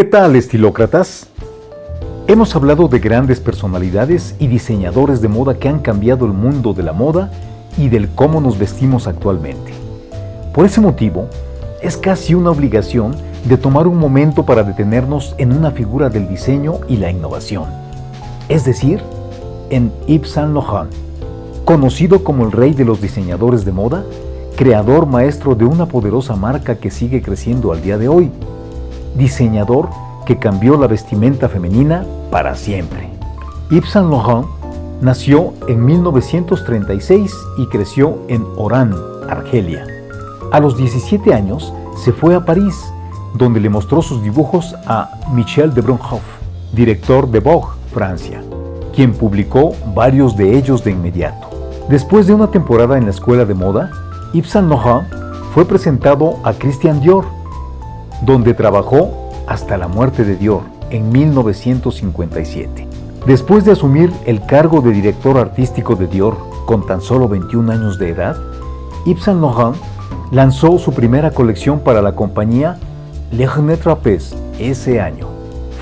¿Qué tal, estilócratas? Hemos hablado de grandes personalidades y diseñadores de moda que han cambiado el mundo de la moda y del cómo nos vestimos actualmente. Por ese motivo, es casi una obligación de tomar un momento para detenernos en una figura del diseño y la innovación, es decir, en Yves Saint conocido como el rey de los diseñadores de moda, creador maestro de una poderosa marca que sigue creciendo al día de hoy, diseñador que cambió la vestimenta femenina para siempre. Yves Saint Laurent nació en 1936 y creció en Oran, Argelia. A los 17 años se fue a París, donde le mostró sus dibujos a Michel de Brunhoff, director de Vogue, Francia, quien publicó varios de ellos de inmediato. Después de una temporada en la escuela de moda, Yves Saint Laurent fue presentado a Christian Dior, donde trabajó hasta la muerte de Dior en 1957. Después de asumir el cargo de director artístico de Dior con tan solo 21 años de edad, Yves Saint Laurent lanzó su primera colección para la compañía Le Trapez ese año.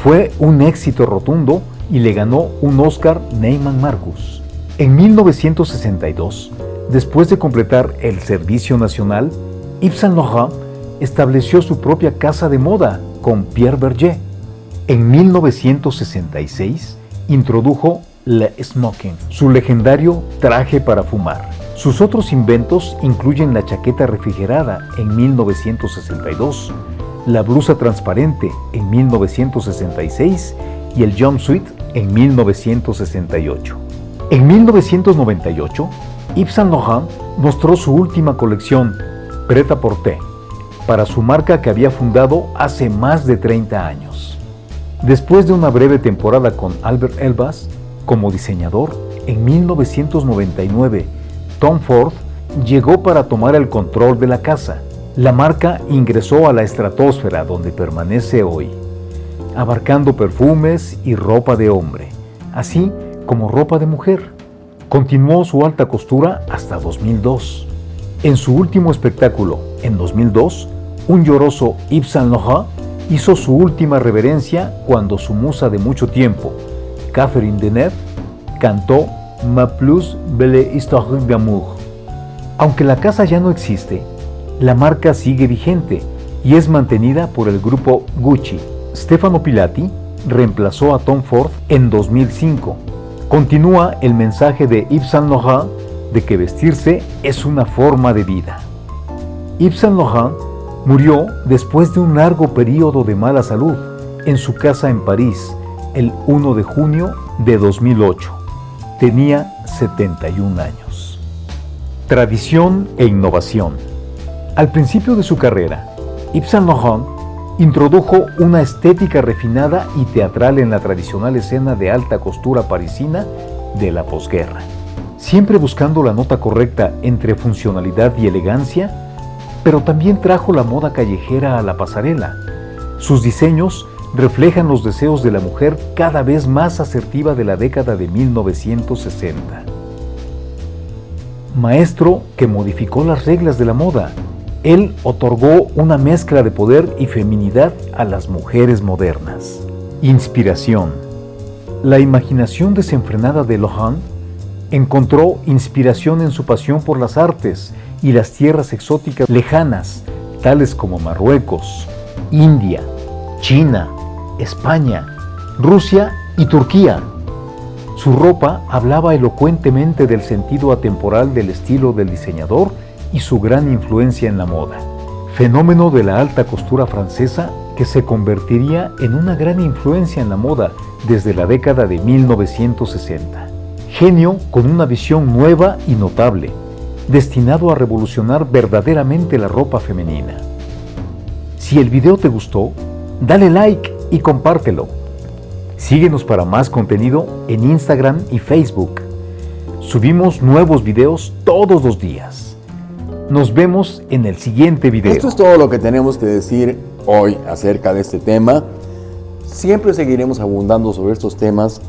Fue un éxito rotundo y le ganó un Oscar Neyman Marcus. En 1962, después de completar el servicio nacional, Yves Saint Laurent estableció su propia casa de moda con Pierre Berger. En 1966 introdujo Le Smoking, su legendario traje para fumar. Sus otros inventos incluyen la chaqueta refrigerada en 1962, la blusa transparente en 1966 y el jumpsuit en 1968. En 1998, Yves Saint Laurent mostró su última colección, Preta Porter, para su marca que había fundado hace más de 30 años. Después de una breve temporada con Albert Elbas como diseñador, en 1999, Tom Ford llegó para tomar el control de la casa. La marca ingresó a la estratosfera donde permanece hoy, abarcando perfumes y ropa de hombre, así como ropa de mujer. Continuó su alta costura hasta 2002. En su último espectáculo, en 2002, un lloroso Yves Saint hizo su última reverencia cuando su musa de mucho tiempo, Catherine Deneuve, cantó Ma plus belle histoire d'amour. Aunque la casa ya no existe, la marca sigue vigente y es mantenida por el grupo Gucci. Stefano Pilati reemplazó a Tom Ford en 2005. Continúa el mensaje de Yves Saint Laurent de que vestirse es una forma de vida. Yves Saint Laurent Murió después de un largo periodo de mala salud en su casa en París el 1 de junio de 2008. Tenía 71 años. Tradición e innovación. Al principio de su carrera, Yves Saint Laurent introdujo una estética refinada y teatral en la tradicional escena de alta costura parisina de la posguerra. Siempre buscando la nota correcta entre funcionalidad y elegancia, pero también trajo la moda callejera a la pasarela. Sus diseños reflejan los deseos de la mujer cada vez más asertiva de la década de 1960. Maestro que modificó las reglas de la moda, él otorgó una mezcla de poder y feminidad a las mujeres modernas. Inspiración. La imaginación desenfrenada de Lohan encontró inspiración en su pasión por las artes y las tierras exóticas lejanas, tales como Marruecos, India, China, España, Rusia y Turquía. Su ropa hablaba elocuentemente del sentido atemporal del estilo del diseñador y su gran influencia en la moda. Fenómeno de la alta costura francesa que se convertiría en una gran influencia en la moda desde la década de 1960. Genio con una visión nueva y notable, destinado a revolucionar verdaderamente la ropa femenina. Si el video te gustó, dale like y compártelo. Síguenos para más contenido en Instagram y Facebook. Subimos nuevos videos todos los días. Nos vemos en el siguiente video. Esto es todo lo que tenemos que decir hoy acerca de este tema. Siempre seguiremos abundando sobre estos temas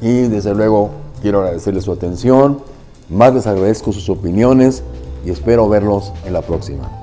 y desde luego quiero agradecerles su atención más les agradezco sus opiniones y espero verlos en la próxima.